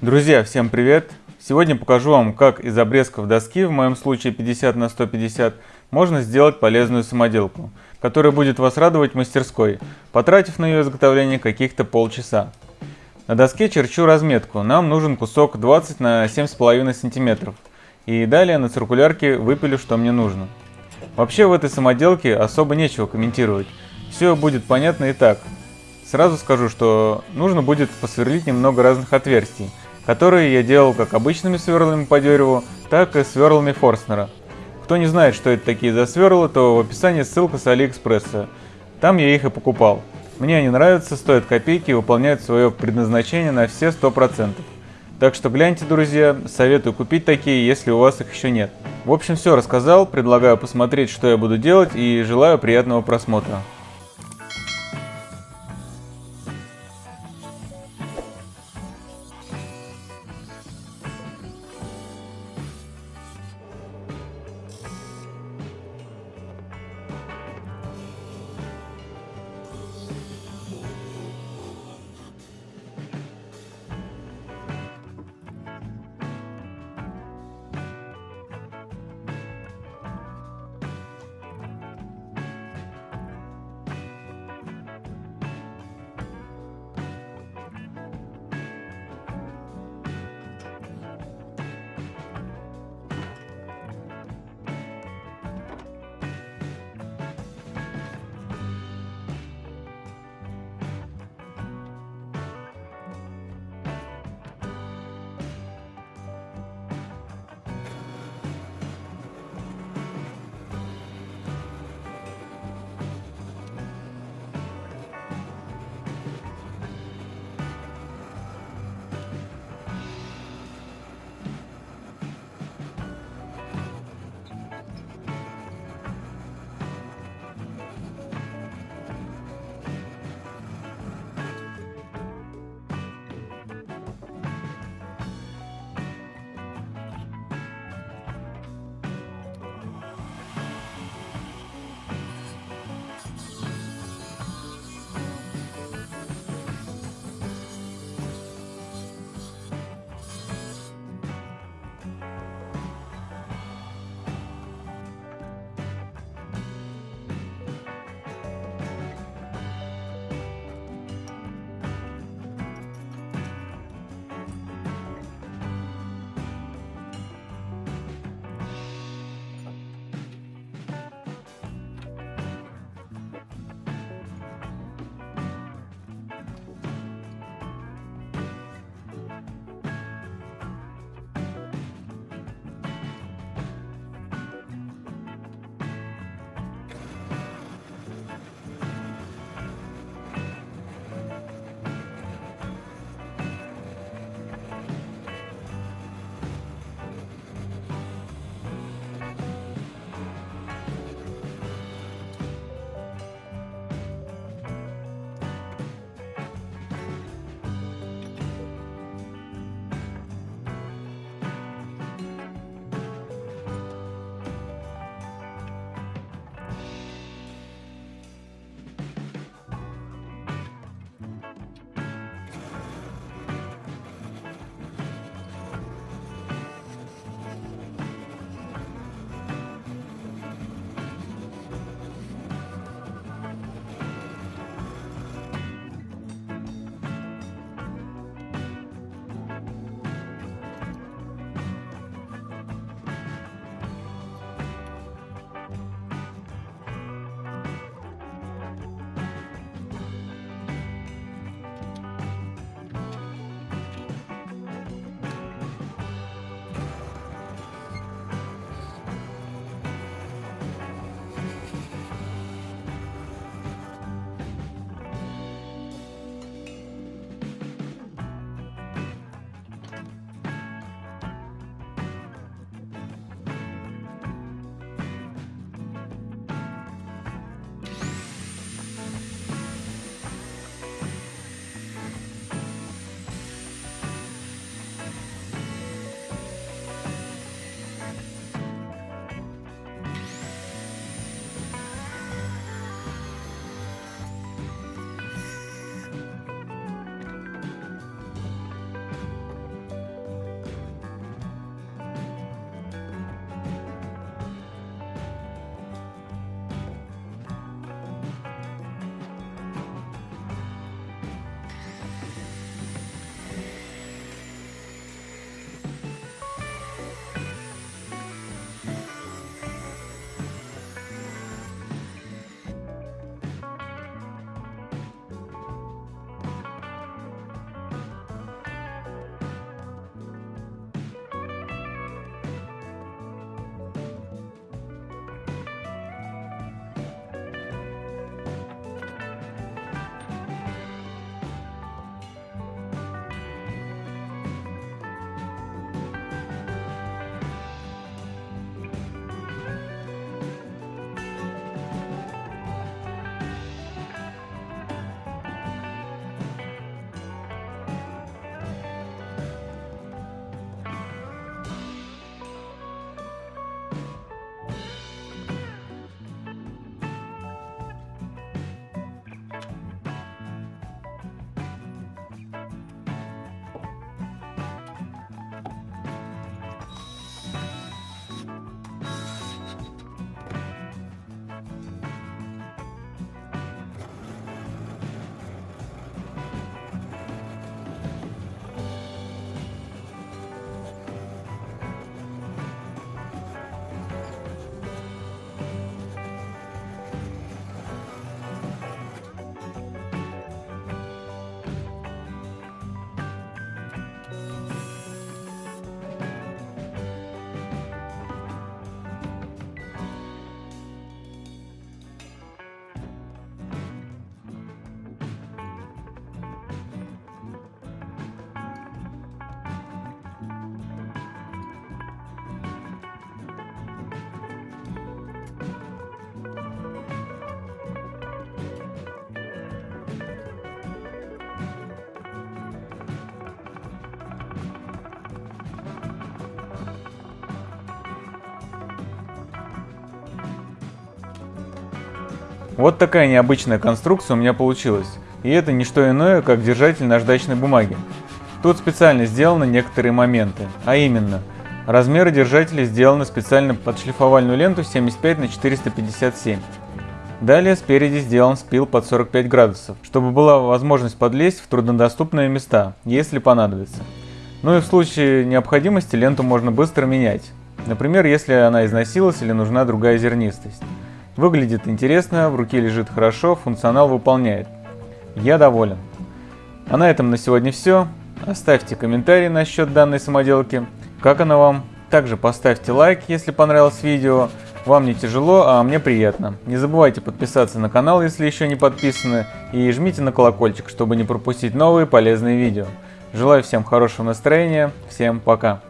Друзья, всем привет! Сегодня покажу вам, как из обрезков доски, в моем случае 50 на 150, можно сделать полезную самоделку, которая будет вас радовать в мастерской, потратив на ее изготовление каких-то полчаса. На доске черчу разметку, нам нужен кусок 20 на 7,5 см. И далее на циркулярке выпилю, что мне нужно. Вообще в этой самоделке особо нечего комментировать, все будет понятно и так. Сразу скажу, что нужно будет посверлить немного разных отверстий, которые я делал как обычными сверлами по дереву, так и сверлами Форстнера. Кто не знает, что это такие за сверла, то в описании ссылка с Алиэкспресса. Там я их и покупал. Мне они нравятся, стоят копейки и выполняют свое предназначение на все 100%. Так что гляньте, друзья, советую купить такие, если у вас их еще нет. В общем, все рассказал, предлагаю посмотреть, что я буду делать и желаю приятного просмотра. Вот такая необычная конструкция у меня получилась. И это не что иное, как держатель наждачной бумаги. Тут специально сделаны некоторые моменты, а именно, размеры держателей сделаны специально под шлифовальную ленту 75 на 457. Далее спереди сделан спил под 45 градусов, чтобы была возможность подлезть в труднодоступные места, если понадобится. Ну и в случае необходимости ленту можно быстро менять. Например, если она износилась или нужна другая зернистость. Выглядит интересно, в руке лежит хорошо, функционал выполняет. Я доволен. А на этом на сегодня все. Оставьте комментарий насчет данной самоделки. Как она вам? Также поставьте лайк, если понравилось видео. Вам не тяжело, а мне приятно. Не забывайте подписаться на канал, если еще не подписаны, и жмите на колокольчик, чтобы не пропустить новые полезные видео. Желаю всем хорошего настроения, всем пока!